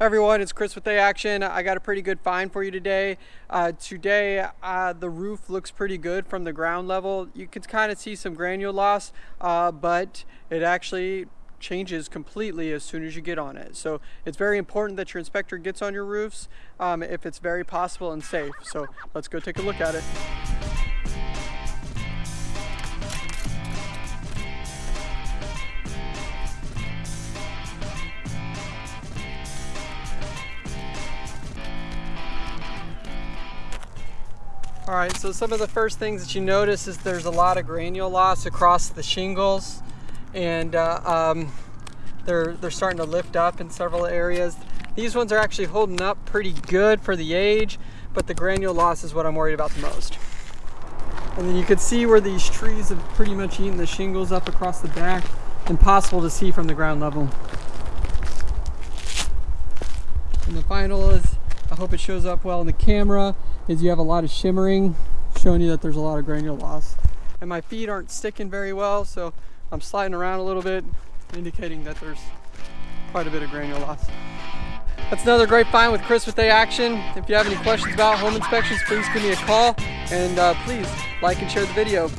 everyone, it's Chris with A Action. I got a pretty good find for you today. Uh, today, uh, the roof looks pretty good from the ground level. You can kind of see some granule loss, uh, but it actually changes completely as soon as you get on it. So it's very important that your inspector gets on your roofs um, if it's very possible and safe. So let's go take a look at it. All right, so some of the first things that you notice is there's a lot of granule loss across the shingles and uh, um, they're, they're starting to lift up in several areas. These ones are actually holding up pretty good for the age, but the granule loss is what I'm worried about the most. And then you can see where these trees have pretty much eaten the shingles up across the back. Impossible to see from the ground level. And the final is, I hope it shows up well in the camera, is you have a lot of shimmering, showing you that there's a lot of granule loss. And my feet aren't sticking very well, so I'm sliding around a little bit, indicating that there's quite a bit of granule loss. That's another great find with Chris with A Action. If you have any questions about home inspections, please give me a call and uh, please like and share the video.